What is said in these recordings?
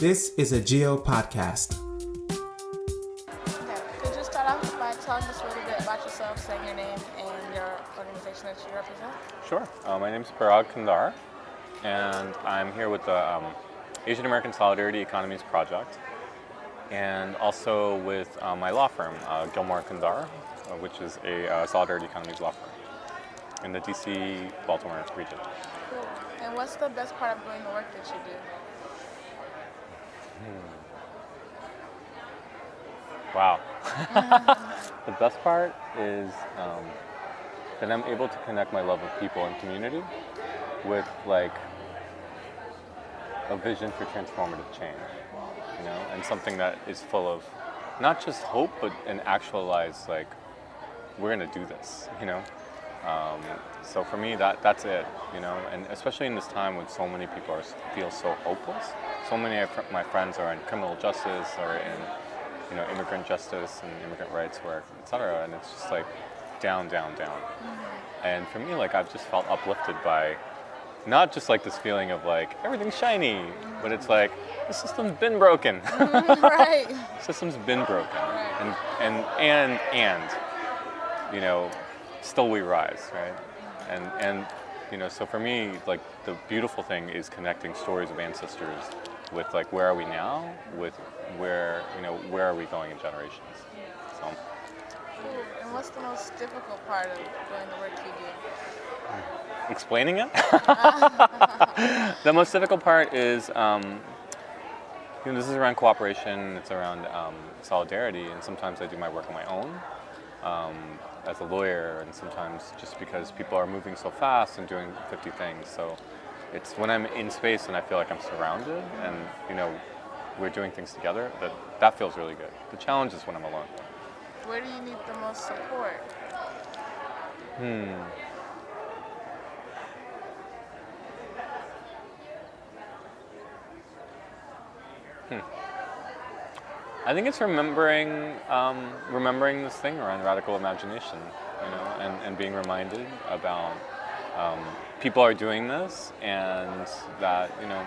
This is a Geo podcast. Okay. Could you start off by telling us a little bit about yourself, saying your name and your organization that you represent? Sure. Uh, my name is Parag Khandhar, and I'm here with the um, Asian American Solidarity Economies Project, and also with uh, my law firm, uh, Gilmore Khandhar, uh, which is a uh, Solidarity Economies law firm in the DC Baltimore region. Cool. And what's the best part of doing the work that you do? Wow. the best part is um, that I'm able to connect my love of people and community with like a vision for transformative change, you know, and something that is full of not just hope, but an actualized like we're gonna do this, you know. Um, so for me, that that's it, you know, and especially in this time when so many people are, feel so hopeless. So many of my friends are in criminal justice or in, you know, immigrant justice and immigrant rights work, et cetera, and it's just like down, down, down. And for me, like I've just felt uplifted by not just like this feeling of like everything's shiny, but it's like the system's been broken. right. system's been broken, and and and and you know, still we rise, right? And and you know, so for me, like the beautiful thing is connecting stories of ancestors with like where are we now, with where you know where are we going in generations. So Cool. And what's the most difficult part of doing the work you do? explaining it. the most difficult part is, um, you know, this is around cooperation. It's around um, solidarity, and sometimes I do my work on my own um, as a lawyer, and sometimes just because people are moving so fast and doing 50 things. So it's when I'm in space and I feel like I'm surrounded, and you know, we're doing things together. That that feels really good. The challenge is when I'm alone. Where do you need the most support? Hmm. Hmm. I think it's remembering, um, remembering this thing around radical imagination, you know, and, and being reminded about um, people are doing this, and that you know,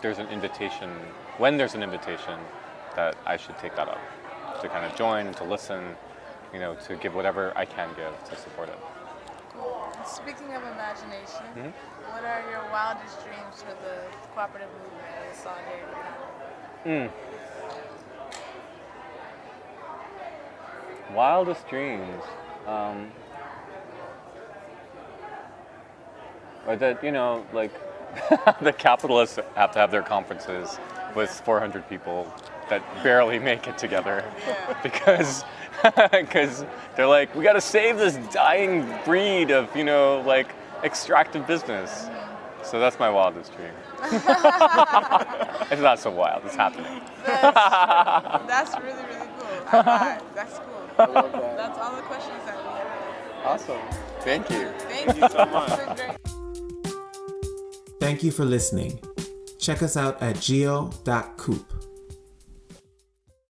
there's an invitation. When there's an invitation, that I should take that up, to kind of join, to listen, you know, to give whatever I can give to support it. Cool. Speaking of imagination, Mhm. what are your wildest dreams for the cooperative movement and the solidarity economy? Mm. Wildest dreams. Um, or that, you know, like the capitalists have to have their conferences with 400 people that barely make it together because because they're like, we got to save this dying breed of, you know, like extractive business. So that's my wildest dream. it's not so wild, it's happening. That's, that's really, really cool. I lied. That's cool. That's all the questions that we have. Awesome. Thank you. Thank you so much. Thank you for listening. Check us out at geo.coop.